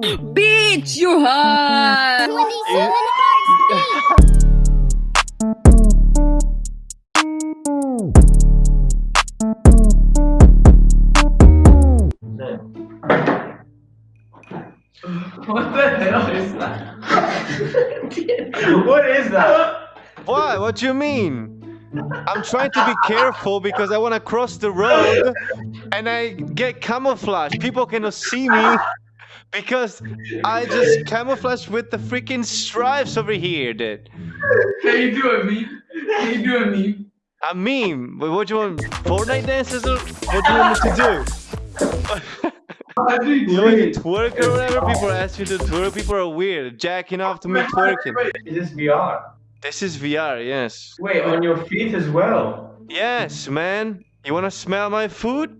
Bitch, you hot! 27 What the hell is that? what is that? What? What do you mean? I'm trying to be careful because I want to cross the road and I get camouflage. People cannot see me because I just camouflage with the freaking stripes over here, dude. How you doing, me? How you doing, me? I mean, but what do you want? Fortnite dances or what do you want me to do? I do You know, like twerk or whatever? People ask me to twerk. People are weird, jacking off to me twerking. Is this VR? This is VR, yes. Wait, on your feet as well. Yes, man. You wanna smell my food?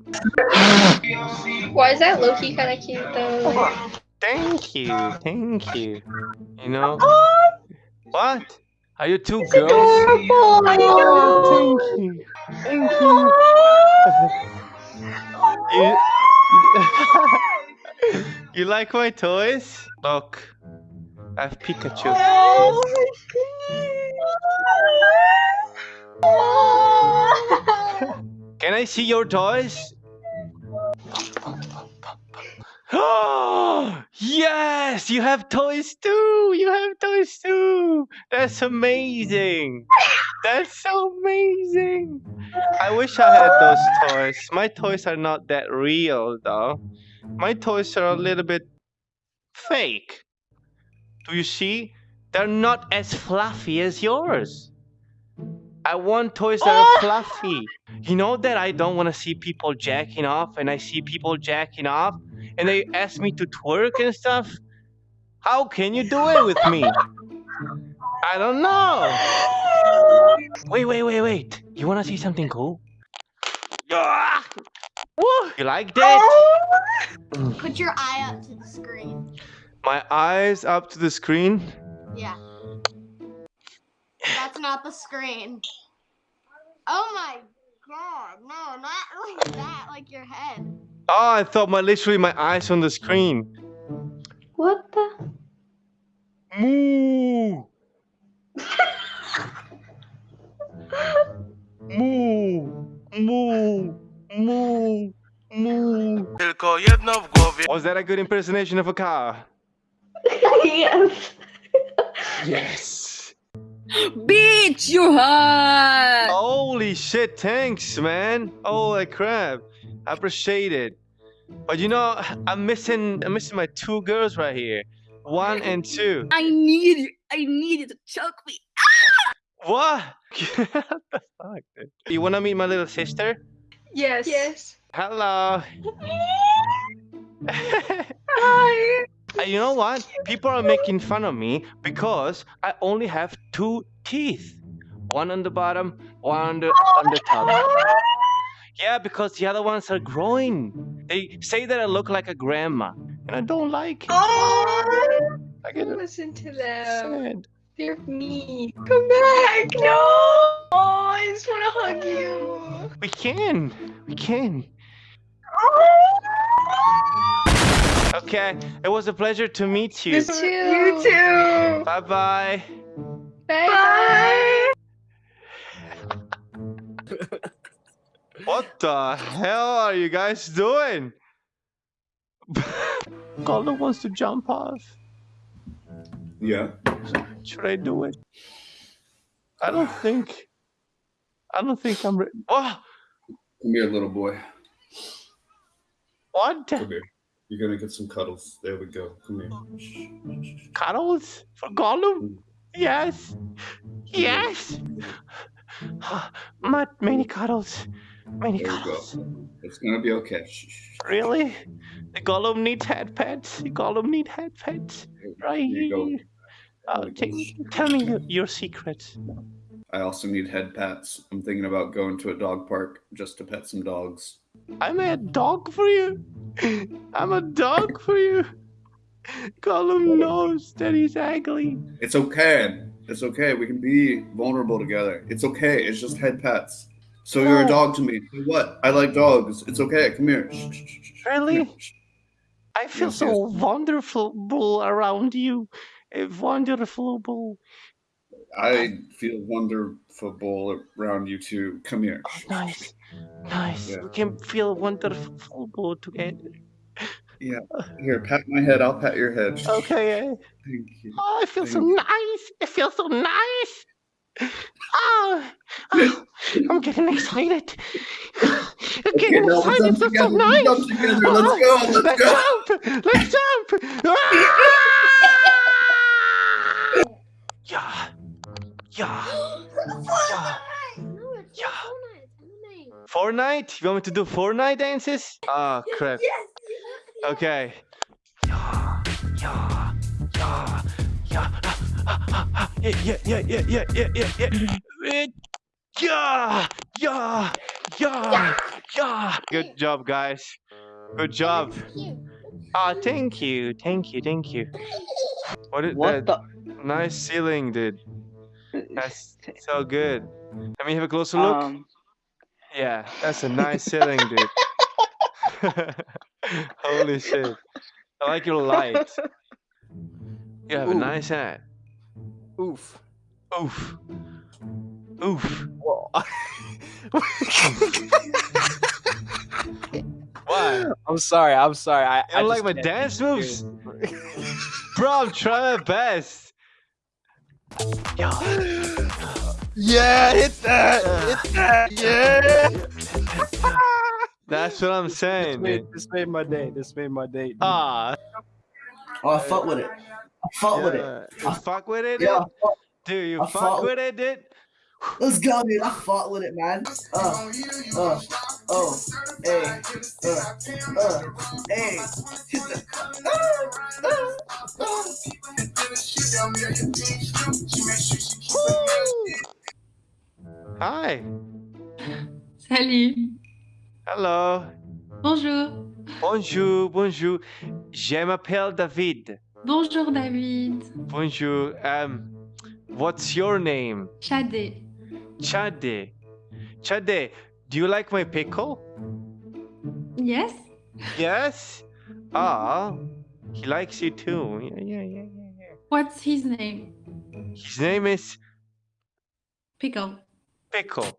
Why is that lowkey kind of cute though? Thank you, thank you. You know? What? Are you two girls? Adorable! Thank you. Thank you. you, you like my toys? Look, I have Pikachu. Can I see your toys? Oh, yes, you have toys too. You have toys too. That's amazing. That's so amazing. I wish I had those toys. My toys are not that real though. My toys are a little bit fake. Do you see? They're not as fluffy as yours. I want toys that are fluffy. You know that I don't want to see people jacking off and I see people jacking off and they ask me to twerk and stuff? How can you do it with me? I don't know. Wait, wait, wait, wait. You want to see something cool? Ah! Woo! You like that? Put your eye up to the screen. My eyes up to the screen. Yeah. That's not the screen. Oh my god, no, not like that, like your head. Oh, I thought my literally my eyes on the screen. What the? Moo! Moo! Moo! Moo! Moo! Tylko jedno w głowie. Was that a good impersonation of a car? yes. Yes. Bitch, you hot! Holy shit, thanks, man. Holy crap. I appreciate it. But you know, I'm missing I'm missing my two girls right here. One and two. I need you. I need you to choke me. What? what the fuck, dude? You wanna meet my little sister? Yes. Yes. Hello. Hi. Uh, you know what? People are making fun of me because I only have two teeth. One on the bottom, one on the, on the top. Yeah, because the other ones are growing. They say that I look like a grandma, and I don't like it. I get Don't listen to them. sad. They're mean. Come back. No. Oh, I just want to hug you. We can. We can. Okay, it was a pleasure to meet you. You too. You too. Bye bye. Bye. What the hell are you guys doing? Golden wants to jump off. Yeah. Should I do it? I don't think. I don't think I'm. ready. oh, Come here, little boy. what? Come here. You're gonna get some cuddles. There we go. Come here. Cuddles for Gollum? Mm. Yes. Yes. Not many cuddles. Many There you go. cuddles. It's gonna be okay. Really? The Gollum needs head pets. The Gollum need head pets. Right Here you go. Uh, here. Oh, t- tell me your, your secrets. I also need head pats. I'm thinking about going to a dog park just to pet some dogs. I'm a dog for you. I'm a dog for you. Gollum knows that he's ugly. It's okay. It's okay. We can be vulnerable together. It's okay. It's just head pets. So you're a dog to me. What? I like dogs. It's okay. Come here. Really? Come here. I feel Yes, so yes. wonderful around you. Wonderful. I feel wonderful around you too. Come here. Oh, nice. Nice. Yeah. We can feel wonderful together. Yeah. Here, pat my head. I'll pat your head. Okay. Thank you. Oh, I feel so you. nice. It feels so nice. Oh, oh, I'm getting excited. I'm Okay, getting let's excited. It's so nice. Let's. Let's go. Oh, Let's let's go. jump. Let's jump. Ah! Yeah. Yeah. Yeah. No, it's Yeah. Fortnite. It's. Fortnite? You want me to do Fortnite dances? Oh crap. Okay. Yeah, yeah, yeah, yeah. Ah, ah, ah, Yeah, yeah, yeah, yeah, yeah, yeah, yeah, yeah. Yeah, yeah, yeah, yeah. Good job, guys. Good job. Cute. Ah, thank you, thank you, thank you. What is What that? the? Nice ceiling, dude. That's so good. Let me have a closer look. Um, Yeah, that's a nice ceiling, dude. Holy shit. I like your light. You have a nice hat. Oof. Oof. Oof. Whoa. Why? I'm sorry. I'm sorry. I, You I don't like my dance moves? Bro, I'm trying my best. Yo. Yeah, hit that. Hit that. Yeah. That's what I'm This saying, made, dude. this made my day. This made my day. dude. Ah, Oh, I fuck with it. I fuck with it. yeah. You fuck with it, Yeah, dude? Dude, you I fuck fuck- with it, dude? let's go, dude. I fought with it, man. Uh, uh, oh, hey, uh, uh, hey. Hi. Salut. Hello. Bonjour. Bonjour, bonjour. Je m'appelle David. Bonjour David. Bonjour. Um, what's your name? Chadé. Chade. Chade, do you like my pickle? Yes. Yes. Ah, he likes you too. Yeah, yeah, yeah, yeah, yeah. What's his name? His name is Pickle. Pickle.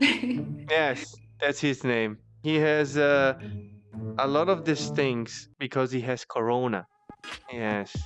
Yes, that's his name. He has uh, a lot of these things because he has corona. Yes.